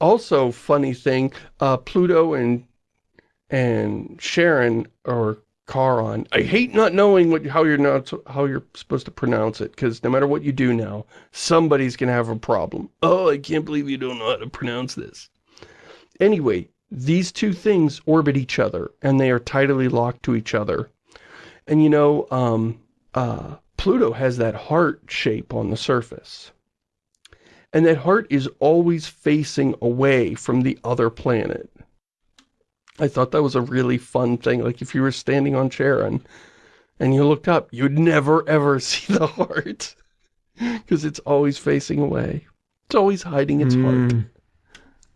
also funny thing, uh Pluto and and Sharon or Charon. I hate not knowing what how you're not how you're supposed to pronounce it cuz no matter what you do now, somebody's to have a problem. Oh, I can't believe you don't know how to pronounce this. Anyway, these two things orbit each other and they are tidally locked to each other. And you know, um uh Pluto has that heart shape on the surface. And that heart is always facing away from the other planet. I thought that was a really fun thing. Like if you were standing on Charon and and you looked up, you'd never ever see the heart. Because it's always facing away. It's always hiding its heart. Mm.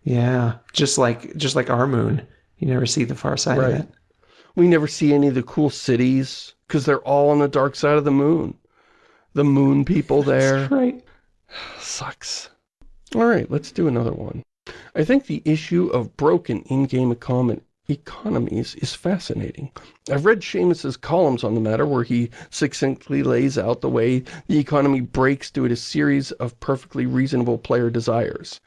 Yeah, just like just like our moon. You never see the far side Right. of it. We never see any of the cool cities because they're all on the dark side of the moon. The moon people there. Right. Sucks. Alright, let's do another one. I think the issue of broken in-game econ economies is fascinating. I've read Shamus's columns on the matter where he succinctly lays out the way the economy breaks due to a series of perfectly reasonable player desires.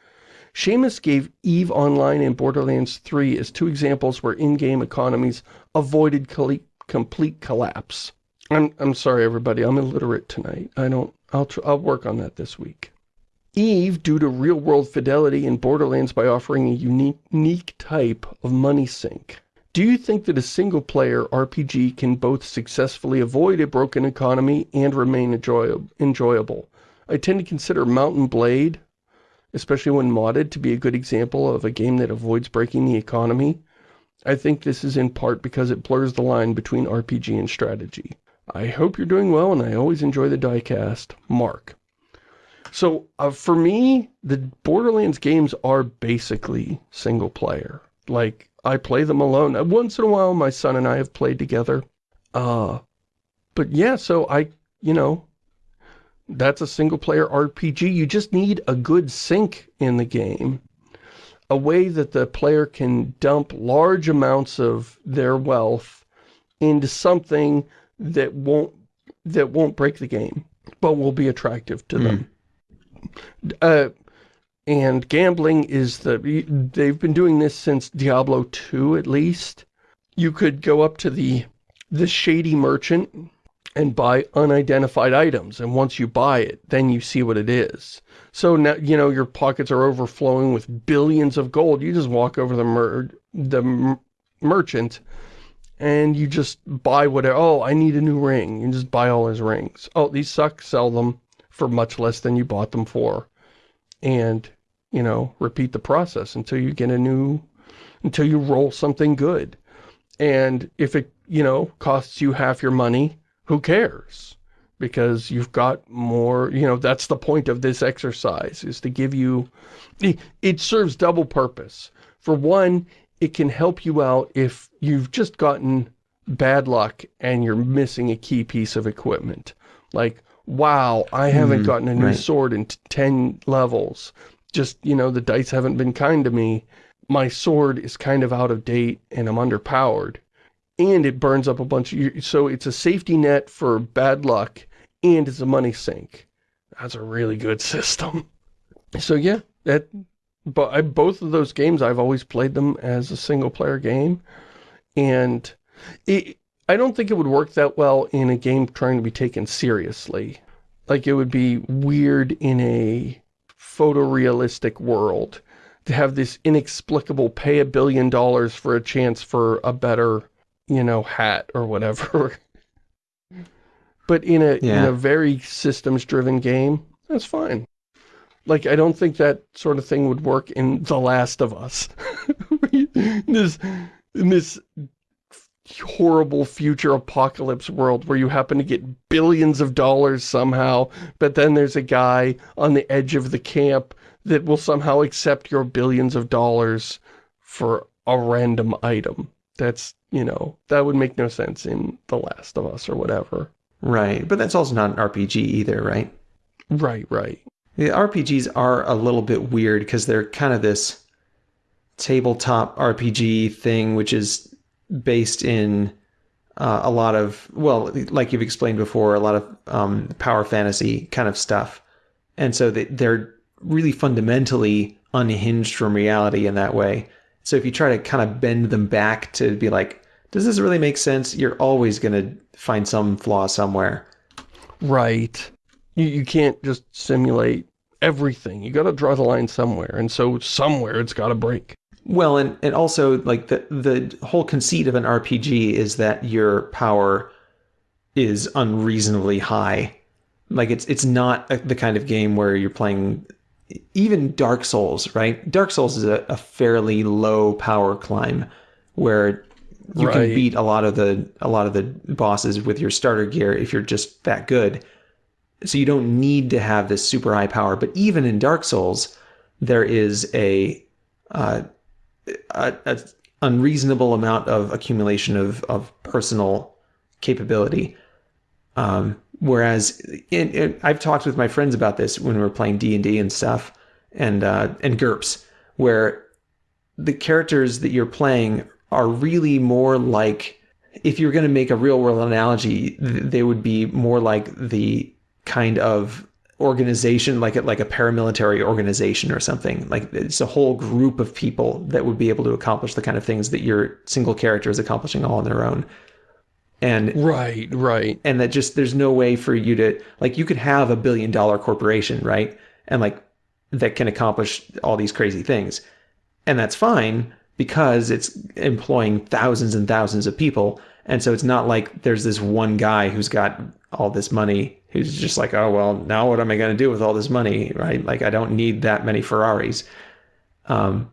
Shamus gave EVE Online and Borderlands 3 as two examples where in-game economies avoided complete collapse. I'm, I'm sorry everybody, I'm illiterate tonight. I don't, I'll, I'll work on that this week. Eve, due to real-world fidelity in Borderlands by offering a unique, unique type of money sink. Do you think that a single-player RPG can both successfully avoid a broken economy and remain enjoy enjoyable? I tend to consider Mount and Blade, especially when modded, to be a good example of a game that avoids breaking the economy. I think this is in part because it blurs the line between RPG and strategy. I hope you're doing well, and I always enjoy the diecast. Mark. So, uh, for me, the Borderlands games are basically single player. Like, I play them alone. Uh, Once in a while, my son and I have played together. Uh, but yeah, so I, you know, that's a single player RPG. You just need a good sink in the game. A way that the player can dump large amounts of their wealth into something that won't, that won't break the game, but will be attractive to them. Uh, and gambling is the, they've been doing this since Diablo 2 at least. You could go up to the, the shady merchant and buy unidentified items. And once you buy it, then you see what it is. So now, you know, your pockets are overflowing with billions of gold. You just walk over the mer the mer merchant and you just buy whatever. Oh, I need a new ring. You just buy all his rings. Oh, these suck. Sell them for much less than you bought them for. And, you know, repeat the process until you get a new, until you roll something good. And if it, you know, costs you half your money, who cares? Because you've got more, you know, that's the point of this exercise, is to give you, it serves double purpose. For one, it can help you out if you've just gotten bad luck and you're missing a key piece of equipment. Like, wow, I haven't mm, gotten a new right. sword in 10 levels. Just, you know, the dice haven't been kind to me. My sword is kind of out of date and I'm underpowered. And it burns up a bunch of... So it's a safety net for bad luck and it's a money sink. That's a really good system. So yeah, that but I, both of those games, I've always played them as a single-player game, and it, I don't think it would work that well in a game trying to be taken seriously. Like, it would be weird in a photorealistic world to have this inexplicable pay a billion dollars for a chance for a better, you know, hat or whatever. but in a, yeah. in a very systems-driven game, that's fine. Like, I don't think that sort of thing would work in The Last of Us. this, in this horrible future apocalypse world where you happen to get billions of dollars somehow, but then there's a guy on the edge of the camp that will somehow accept your billions of dollars for a random item. That's, you know, that would make no sense in The Last of Us or whatever. Right, but that's also not an RPG either, right? Right, right. The RPGs are a little bit weird because they're kind of this tabletop RPG thing, which is based in uh, a lot of, well, like you've explained before, a lot of um, power fantasy kind of stuff. And so they, they're really fundamentally unhinged from reality in that way. So if you try to kind of bend them back to be like, does this really make sense? You're always going to find some flaw somewhere. Right. You, you can't just simulate everything. You got to draw the line somewhere, and so somewhere it's got to break. Well, and, and also, like, the, the whole conceit of an RPG is that your power is unreasonably high. Like, it's, it's not a, the kind of game where you're playing... Even Dark Souls, right? Dark Souls is a, a fairly low power climb where you right. can beat a lot of the a lot of the bosses with your starter gear if you're just that good. So you don't need to have this super high power. But even in Dark Souls, there is a, uh, a, a unreasonable amount of accumulation of, of personal capability. Um, whereas in, in, I've talked with my friends about this when we were playing D and D and stuff, and uh, and GURPS, where the characters that you're playing are really more like if you're going to make a real world analogy, they would be more like the kind of organization like a, like a paramilitary organization or something. Like it's a whole group of people that would be able to accomplish the kind of things that your single character is accomplishing all on their own. And right right. and that just there's no way for you to like you could have a billion dollar corporation right? And like that can accomplish all these crazy things. And that's fine because it's employing thousands and thousands of people. And so it's not like there's this one guy who's got all this money who's just like, oh, well, now what am I going to do with all this money, right? Like, I don't need that many Ferraris. Um,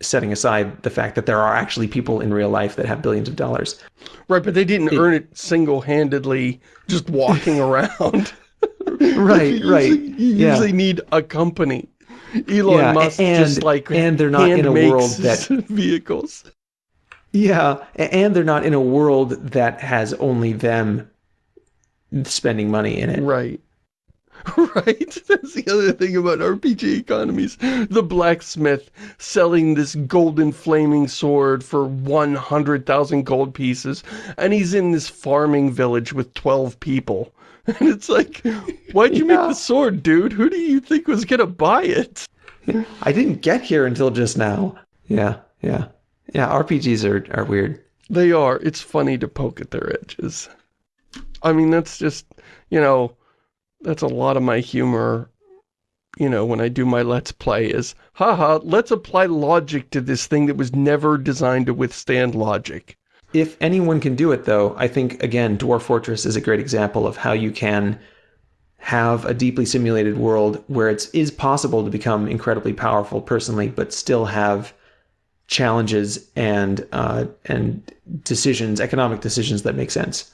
setting aside the fact that there are actually people in real life that have billions of dollars. Right, but they didn't it, earn it single-handedly just walking around. right, you right. Usually, you yeah. usually need a company. Elon yeah, Musk and, just like and they're not in a world that vehicles. Yeah, and they're not in a world that has only them spending money in it. Right. Right? That's the other thing about RPG economies. The blacksmith selling this golden flaming sword for 100,000 gold pieces, and he's in this farming village with 12 people. And it's like, why'd you yeah. make the sword, dude? Who do you think was gonna buy it? I didn't get here until just now. Yeah, yeah. Yeah, RPGs are, are weird. They are. It's funny to poke at their edges. I mean, that's just, you know, that's a lot of my humor, you know, when I do my Let's Play is, haha, let's apply logic to this thing that was never designed to withstand logic. If anyone can do it, though, I think, again, Dwarf Fortress is a great example of how you can have a deeply simulated world where it is possible to become incredibly powerful personally, but still have challenges and uh, and decisions, economic decisions that make sense.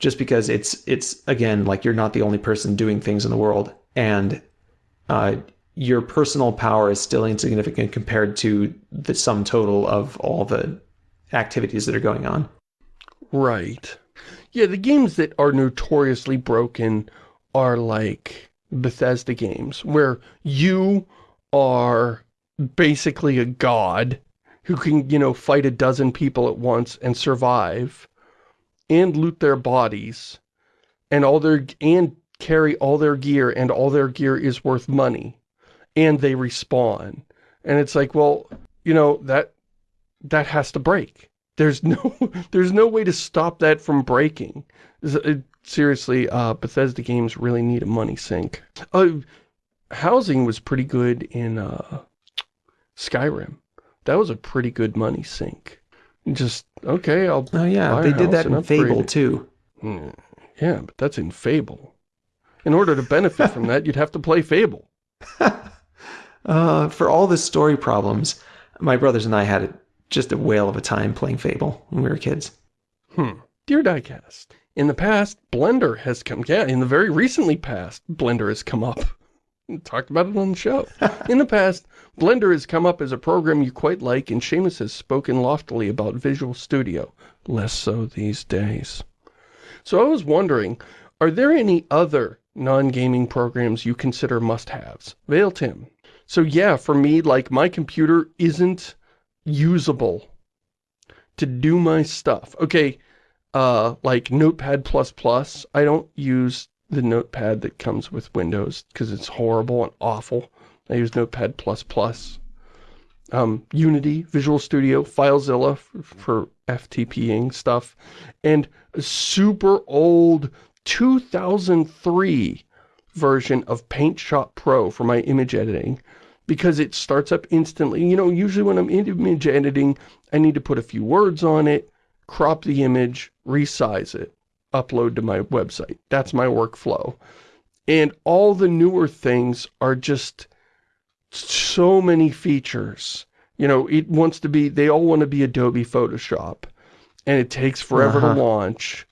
Just because it's it's again like you're not the only person doing things in the world, and uh, your personal power is still insignificant compared to the sum total of all the activities that are going on. Right. Yeah, the games that are notoriously broken are like Bethesda games, where you are basically a god who can, you know, fight a dozen people at once and survive and loot their bodies and all their and carry all their gear and all their gear is worth money and they respawn. And it's like, well, you know, that that has to break. There's no there's no way to stop that from breaking. Seriously, uh, Bethesda games really need a money sink. Uh, housing was pretty good in uh, Skyrim that was a pretty good money sink. Just, okay, I'll Oh yeah, they did that in Fable too. Hmm. Yeah, but that's in Fable. In order to benefit from that, you'd have to play Fable. uh, for all the story problems, my brothers and I had just a whale of a time playing Fable when we were kids. Hmm. Dear Diecast, in the past, Blender has come, yeah, in the very recently past, Blender has come up. Talked about it on the show. in the past, Blender has come up as a program you quite like, and Shamus has spoken loftily about Visual Studio. Less so these days. So I was wondering, are there any other non-gaming programs you consider must-haves? Veil Tim. So yeah, for me, like, my computer isn't usable to do my stuff. Okay, uh, like Notepad++, Plus I don't use the Notepad that comes with Windows because it's horrible and awful. I use Notepad++. Um, Unity, Visual Studio, FileZilla for FTPing stuff, and a super old 2003 version of Paint Shop Pro for my image editing because it starts up instantly. You know, usually when I'm image editing, I need to put a few words on it, crop the image, resize it, upload to my website. That's my workflow. And all the newer things are just so many features. You know, it wants to be, they all want to be Adobe Photoshop. And it takes forever uh -huh. to launch.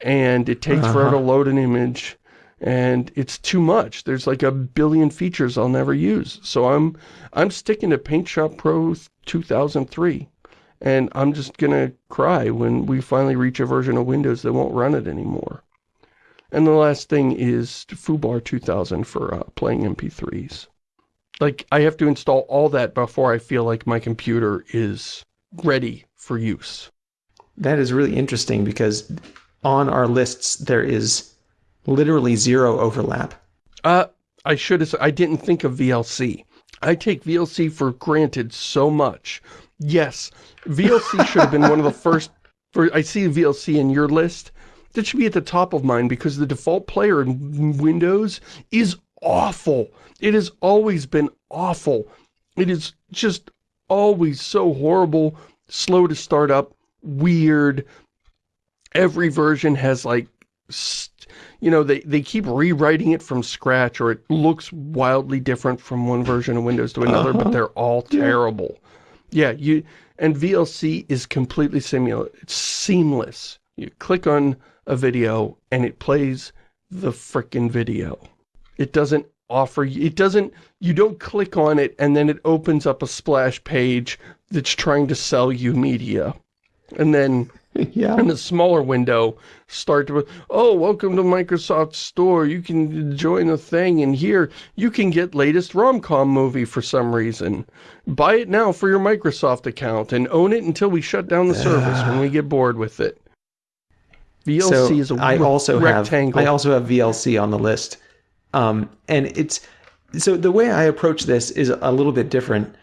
And it takes uh -huh. forever to load an image. And it's too much. There's like a billion features I'll never use. So I'm I'm sticking to Paint Shop Pro 2003. And I'm just gonna cry when we finally reach a version of Windows that won't run it anymore. And the last thing is Foobar 2000 for uh, playing MP3s like I have to install all that before I feel like my computer is ready for use. That is really interesting because on our lists there is literally zero overlap. Uh, I should have, I didn't think of VLC. I take VLC for granted so much. Yes, VLC should have been one of the first, for, I see VLC in your list. That should be at the top of mine because the default player in Windows is awful. It has always been awful. It is just always so horrible, slow to start up, weird. Every version has like, you know, they, they keep rewriting it from scratch or it looks wildly different from one version of Windows to another, uh -huh. but uh-huh. they're all terrible. Yeah, you and VLC is completely it's seamless. You click on a video and it plays the frickin' video. It doesn't offer you, it doesn't, you don't click on it and then it opens up a splash page that's trying to sell you media. And then yeah. in a smaller window, start with, oh, welcome to Microsoft Store. You can join the thing, and here you can get latest rom-com movie for some reason. Buy it now for your Microsoft account and own it until we shut down the service when we get bored with it. VLC so is a I also rectangle. Have, I also have VLC on the list. Um, and it's so the way I approach this is a little bit different.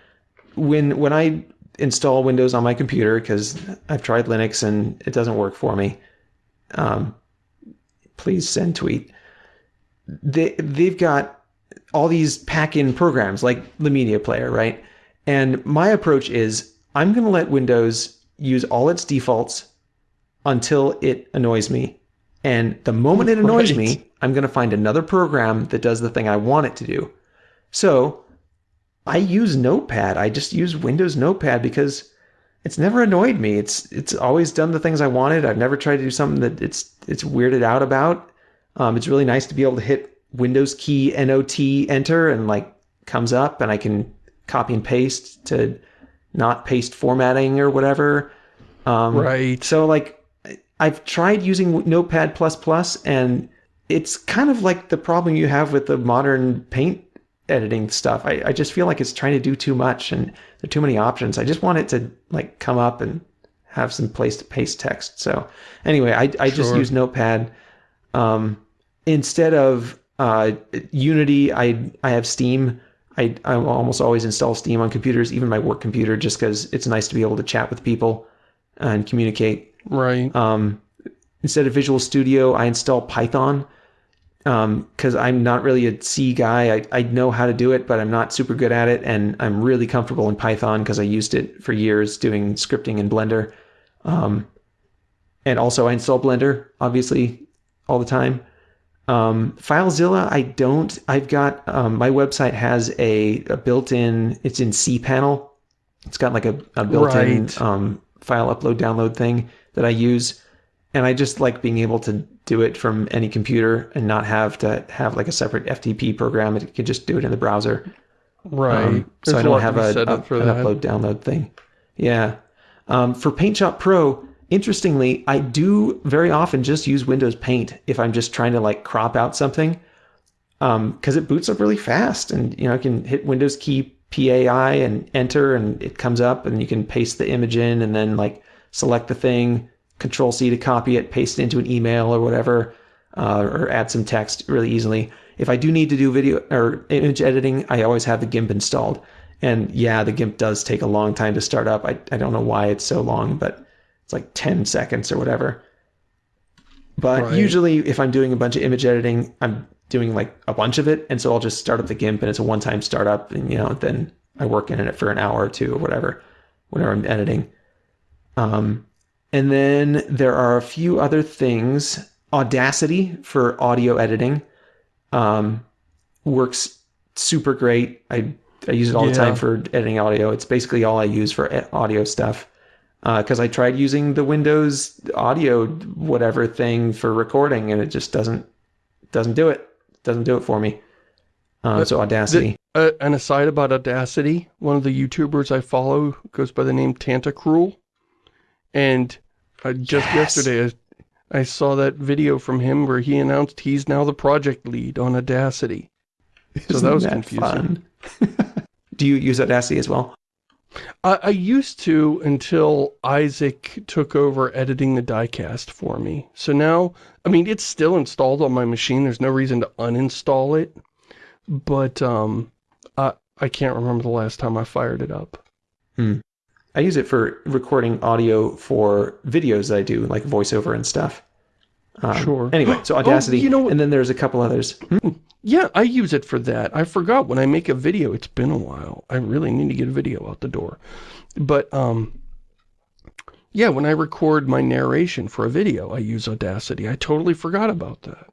When when I install Windows on my computer because I've tried Linux and it doesn't work for me. Um, please send tweet. They they've got all these pack-in programs like the media player, right? And my approach is I'm going to let Windows use all its defaults until it annoys me. And the moment it annoys Right. me, I'm going to find another program that does the thing I want it to do. So I use Notepad. I just use Windows Notepad because it's never annoyed me. It's it's always done the things I wanted. I've never tried to do something that it's it's weirded out about. Um, it's really nice to be able to hit Windows key NOT enter and like comes up and I can copy and paste to not paste formatting or whatever. Um, Right. so like I've tried using Notepad and it's kind of like the problem you have with the modern paint editing stuff. I, I just feel like it's trying to do too much and there are too many options. I just want it to like come up and have some place to paste text. So anyway, I, I just Sure. use Notepad. Um, instead of uh, Unity, I I have Steam. I, I almost always install Steam on computers, even my work computer, just because it's nice to be able to chat with people and communicate. Right. Um, instead of Visual Studio, I install Python because I'm not really a C guy. I, I know how to do it, but I'm not super good at it. And I'm really comfortable in Python because I used it for years doing scripting in Blender. Um, and also, I install Blender, obviously, all the time. Um, FileZilla, I don't. I've got um, my website has a, a built-in. It's in cPanel. It's got like a, a built-in Right. um, file upload download thing that I use, and I just like being able to do it from any computer and not have to have like a separate FTP program. It could just do it in the browser. Right. Um, so I don't have a, a- up upload download thing. Yeah. Um, for PaintShop Pro, interestingly, I do very often just use Windows Paint if I'm just trying to like crop out something, because it boots up really fast, and you know I can hit Windows key PAI and enter, and it comes up, and you can paste the image in, and then like select the thing, Control C to copy it, paste it into an email or whatever, uh, or add some text really easily. If I do need to do video or image editing, I always have the GIMP installed. And yeah, the GIMP does take a long time to start up. I, I don't know why it's so long, but it's like 10 seconds or whatever. But Right. usually, if I'm doing a bunch of image editing, I'm doing like a bunch of it. And so I'll just start up the GIMP and it's a one time startup. And, you know, then I work in it for an hour or two or whatever, whenever I'm editing. Um, and then there are a few other things. Audacity for audio editing um, works super great. I, I use it all the time for editing audio. It's basically all I use for audio stuff. Because I tried using the Windows audio whatever thing for recording, and it just doesn't doesn't do it. Doesn't do it for me. Um, Uh, so Audacity. Uh, an aside about Audacity, one of the YouTubers I follow goes by the name Tantacrul. And uh, just Yes. yesterday, I, I saw that video from him where he announced he's now the project lead on Audacity. So that was confusing. fun? do you use Audacity as well? I, I used to until Isaac took over editing the diecast for me. So now, I mean, it's still installed on my machine. There's no reason to uninstall it. But um, I, I can't remember the last time I fired it up. I use it for recording audio for videos that I do, like voiceover and stuff. Um, Sure. Anyway, so Oh, Audacity, you know what- and then there's a couple others. Hmm? Yeah, I use it for that. I forgot when I make a video, it's been a while. I really need to get a video out the door. But, um, yeah, when I record my narration for a video, I use Audacity. I totally forgot about that.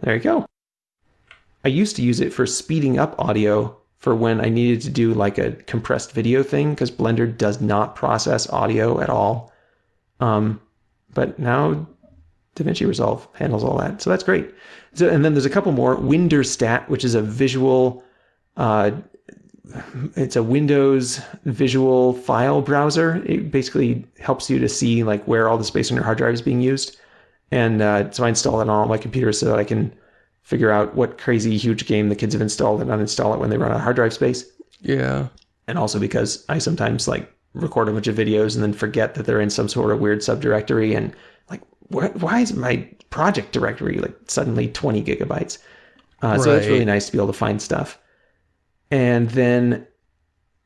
There you go. I used to use it for speeding up audio for when I needed to do like a compressed video thing because Blender does not process audio at all. Um, but now DaVinci Resolve handles all that, so that's great. So, and then there's a couple more. WinDirStat, which is a visual, uh, it's a Windows visual file browser. It basically helps you to see like where all the space on your hard drive is being used. And uh, so I install it on all my computers so that I can figure out what crazy huge game the kids have installed and uninstall it when they run out of hard drive space. Yeah. And also because I sometimes like record a bunch of videos and then forget that they're in some sort of weird subdirectory and like, wh- why is my project directory like suddenly 20 gigabytes? Uh, So it's really nice to be able to find stuff. And then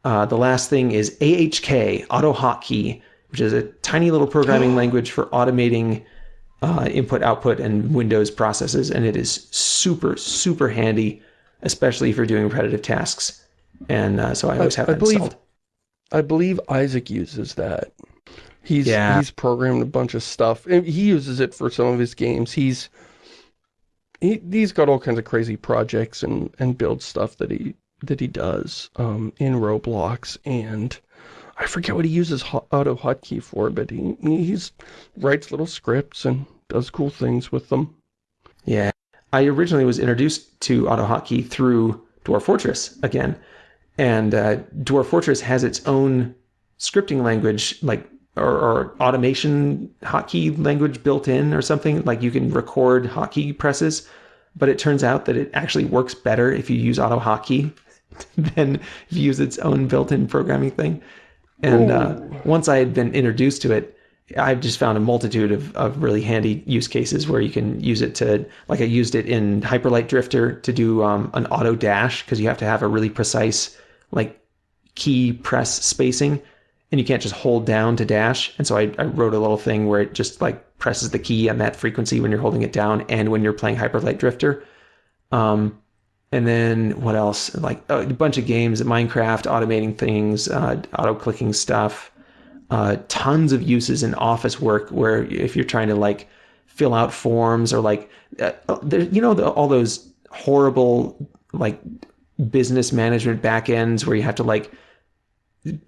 uh, the last thing is AHK, Auto Hotkey, which is a tiny little programming language for automating uh, input, output, and Windows processes, and it is super, super handy, especially if you're doing repetitive tasks. And uh, so I always have I that believe- installed. I believe Isaac uses that. He's Yeah. he's programmed a bunch of stuff. and He uses it for some of his games. He's he, he's got all kinds of crazy projects and and build stuff that he that he does um, in Roblox and I forget what he uses auto hotkey for, but he he's writes little scripts and does cool things with them. Yeah. I originally was introduced to AutoHotkey through Dwarf Fortress again. And uh, Dwarf Fortress has its own scripting language, like, or, or automation hotkey language built in or something. Like you can record hotkey presses, but it turns out that it actually works better if you use AutoHotkey than if you use its own built in programming thing. And uh, once I had been introduced to it, I've just found a multitude of, of really handy use cases where you can use it to, like I used it in Hyperlight Drifter to do um, an auto dash because you have to have a really precise like key press spacing and you can't just hold down to dash. And so I, I wrote a little thing where it just like presses the key on that frequency when you're holding it down and when you're playing Hyperlight Drifter. Um, and then what else? Like a bunch of games, Minecraft, automating things, uh, auto clicking stuff uh, tons of uses in office work where if you're trying to like fill out forms or like uh, there, you know the, all those horrible like business management backends where you have to like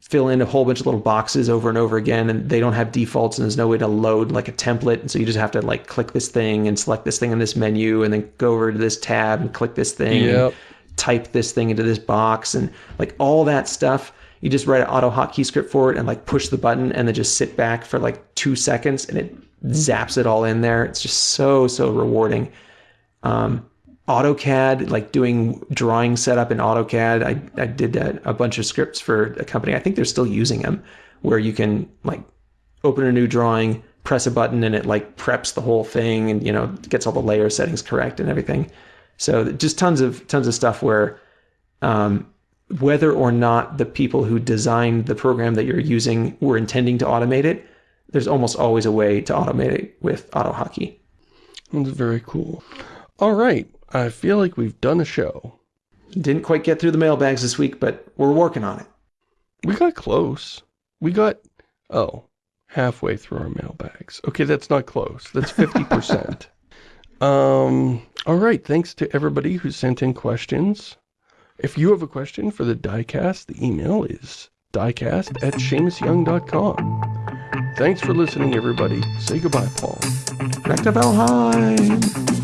fill in a whole bunch of little boxes over and over again and they don't have defaults and there's no way to load like a template and so you just have to like click this thing and select this thing in this menu and then go over to this tab and click this thing and Yep. type this thing into this box and like all that stuff you just write an auto hotkey script for it and like push the button and then just sit back for like two seconds and it zaps it all in there it's just so so rewarding um, AutoCAD, like doing drawing setup in AutoCAD. I, I did a, a bunch of scripts for a company. I think they're still using them, where you can like open a new drawing, press a button, and it like preps the whole thing, and you know gets all the layer settings correct and everything. So just tons of tons of stuff where, um, whether or not the people who designed the program that you're using were intending to automate it, there's almost always a way to automate it with AutoHotkey. That's very cool. All right. I feel like we've done a show. Didn't quite get through the mailbags this week, but we're working on it. We got close. We got, oh, halfway through our mailbags. Okay, that's not close. That's 50%. um, all right. Thanks to everybody who sent in questions. If you have a question for the diecast, the email is diecast at ShamusYoung.com. Thanks for listening, everybody. Say goodbye, Paul. Back to Valheim!